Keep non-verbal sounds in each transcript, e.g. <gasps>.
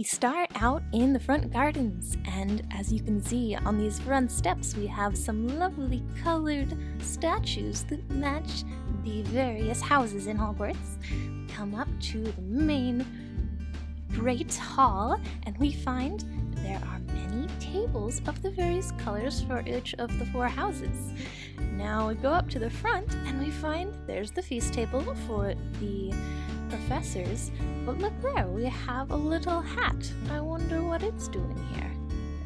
We start out in the front gardens, and as you can see on these front steps, we have some lovely colored statues that match the various houses in Hogwarts. We come up to the main great hall, and we find there are many tables of the various colors for each of the four houses. Now we go up to the front, and we find there's the feast table for the professors, but look there, we have a little hat. I wonder what it's doing here.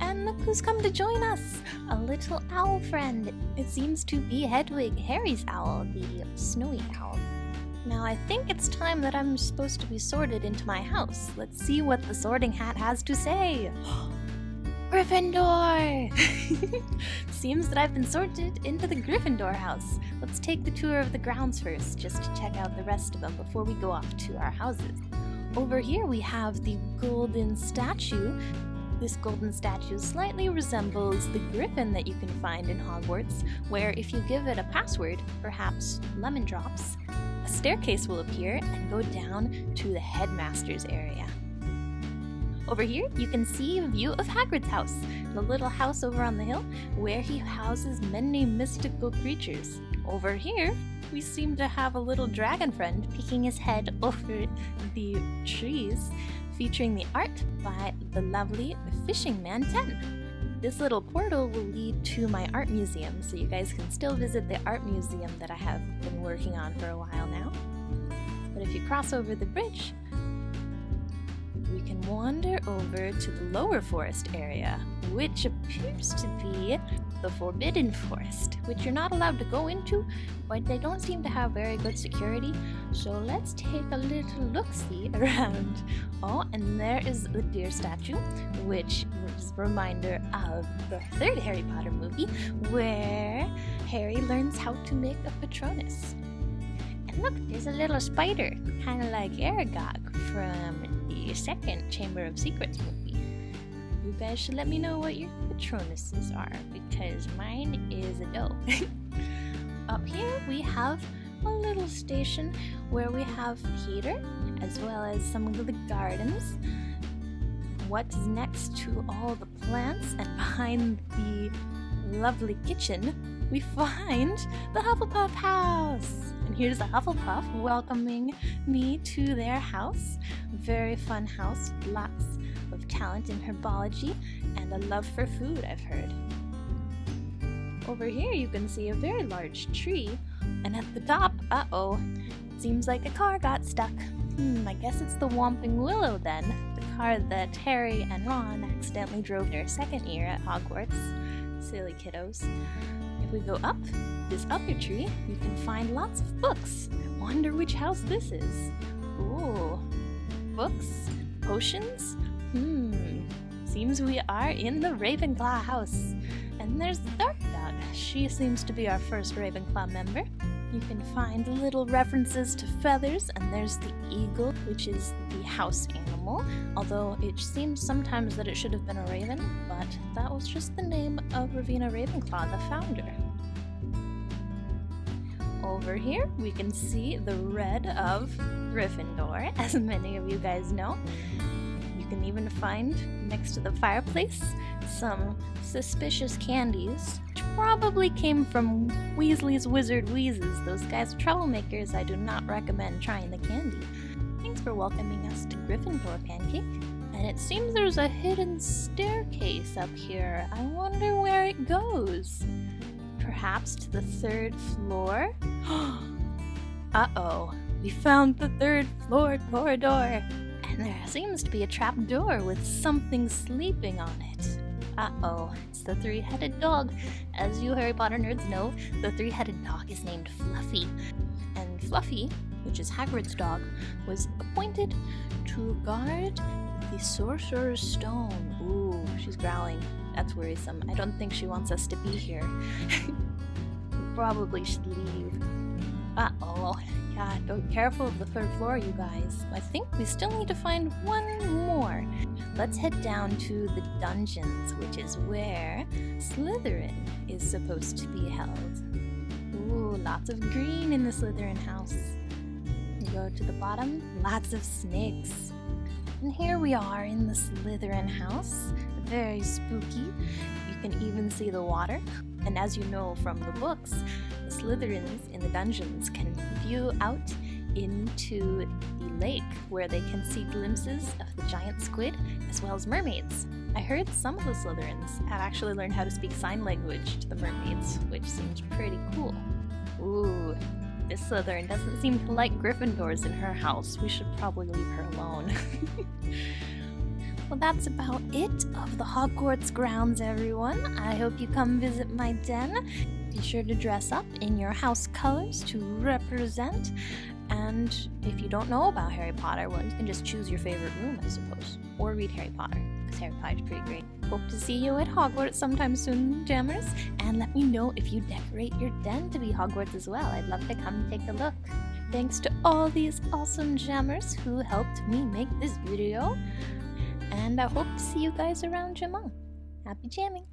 And look who's come to join us! A little owl friend. It seems to be Hedwig, Harry's owl, the snowy owl. Now I think it's time that I'm supposed to be sorted into my house. Let's see what the sorting hat has to say. <gasps> <gasps> <gasps> Gryffindor! <laughs> Seems that I've been sorted into the Gryffindor house. Let's take the tour of the grounds first, just to check out the rest of them before we go off to our houses. Over here we have the golden statue. This golden statue slightly resembles the griffin that you can find in Hogwarts, where if you give it a password, perhaps lemon drops, a staircase will appear and go down to the headmaster's area. Over here, you can see a view of Hagrid's house, the little house over on the hill, where he houses many mystical creatures. Over here, we seem to have a little dragon friend peeking his head <laughs> over the trees, featuring the art by the lovely Fishing Man 10. This little portal will lead to my art museum, so you guys can still visit the art museum that I have been working on for a while now. But if you cross over the bridge, we can wander over to the lower forest area, which appears to be the Forbidden Forest, which you're not allowed to go into, but they don't seem to have very good security. So let's take a little look-see <laughs> around. Oh, and there is the deer statue, which is a reminder of the third Harry Potter movie, where Harry learns how to make a Patronus. And look, there's a little spider, kind of like Aragog from the second Chamber of Secrets movie. You guys should let me know what your Patronuses are, because mine is a doe. <laughs> Up here we have a little station where we have heater, as well as some of the gardens. What's next to all the plants and <laughs> behind the lovely kitchen, we find the Hufflepuff house. And here's a Hufflepuff welcoming me to their house. Very fun house, lots of talent in herbology and a love for food, I've heard. Over here you can see a very large tree, and at the top, uh-oh, seems like a car got stuck. Hmm, I guess it's the Whomping Willow then, the car that Harry and Ron accidentally drove their second year at Hogwarts. Silly kiddos. We go up this other tree, you can find lots of books. I wonder which house this is. Ooh, books? Potions? Hmm, seems we are in the Ravenclaw house. And there's the Dark Dog. She seems to be our first Ravenclaw member. You can find little references to feathers, and there's the eagle, which is the house animal, although it seems sometimes that it should have been a raven, but that was just the name of Rowena Ravenclaw, the founder. Over here, we can see the red of Gryffindor, <laughs> as many of you guys know. You can even find next to the fireplace some suspicious candies, which probably came from Weasley's Wizard Wheezes. Those guys are troublemakers. I do not recommend trying the candy. Thanks for welcoming us to Gryffindor Pancake. And it seems there's a hidden staircase up here. I wonder where it goes. Perhaps to the third floor? <gasps> Uh-oh. We found the third floor corridor. And there seems to be a trap door with something sleeping on it. Uh-oh, it's the three-headed dog. As you Harry Potter nerds know, the three-headed dog is named Fluffy. And Fluffy, which is Hagrid's dog, was appointed to guard the Sorcerer's Stone. Ooh, she's growling. That's worrisome. I don't think she wants us to be here. <laughs> Probably should leave. Uh-oh. Yeah, be careful of the third floor, you guys. I think we still need to find one more. Let's head down to the dungeons, which is where Slytherin is supposed to be held. Ooh, lots of green in the Slytherin house. You go to the bottom, lots of snakes. And here we are in the Slytherin house. Very spooky. You can even see the water. And as you know from the books, the Slytherins in the dungeons can view out into the lake where they can see glimpses of the giant squid as well as mermaids. I heard some of the Slytherins have actually learned how to speak sign language to the mermaids, which seems pretty cool. Ooh, this Slytherin doesn't seem to like Gryffindors in her house. We should probably leave her alone. <laughs> well, that's about it of the Hogwarts grounds, everyone. I hope you come visit my den. Be sure to dress up in your house colors to represent. And if you don't know about Harry Potter, well, you can just choose your favorite room, I suppose, or read Harry Potter, because Harry Potter's pretty great. Hope to see you at Hogwarts sometime soon, Jammers, and let me know if you decorate your den to be Hogwarts as well. I'd love to come take a look. Thanks to all these awesome Jammers who helped me make this video, and I hope to see you guys around Jamaa. Happy jamming!